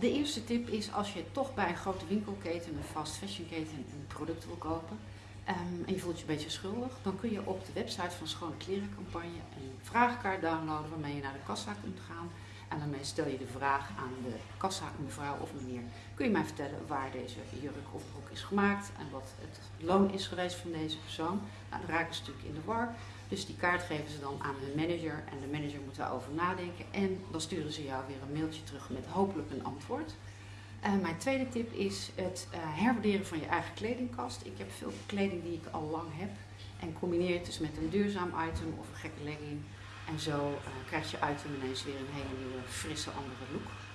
De eerste tip is als je toch bij een grote winkelketen, een fast fashion keten, een product wil kopen ehm, en je voelt je een beetje schuldig, dan kun je op de website van Schone Kleren Campagne een vraagkaart downloaden waarmee je naar de kassa kunt gaan. En daarmee stel je de vraag aan de kassa, mevrouw of meneer, kun je mij vertellen waar deze jurk of broek is gemaakt en wat het loon is geweest van deze persoon. Nou, dan raken ze natuurlijk in de war. Dus die kaart geven ze dan aan hun manager en de manager moet daarover nadenken. En dan sturen ze jou weer een mailtje terug met hopelijk een antwoord. Uh, mijn tweede tip is het uh, herwaarderen van je eigen kledingkast. Ik heb veel kleding die ik al lang heb. En combineer het dus met een duurzaam item of een gekke legging. En zo uh, krijgt je item ineens weer een hele nieuwe, frisse, andere look.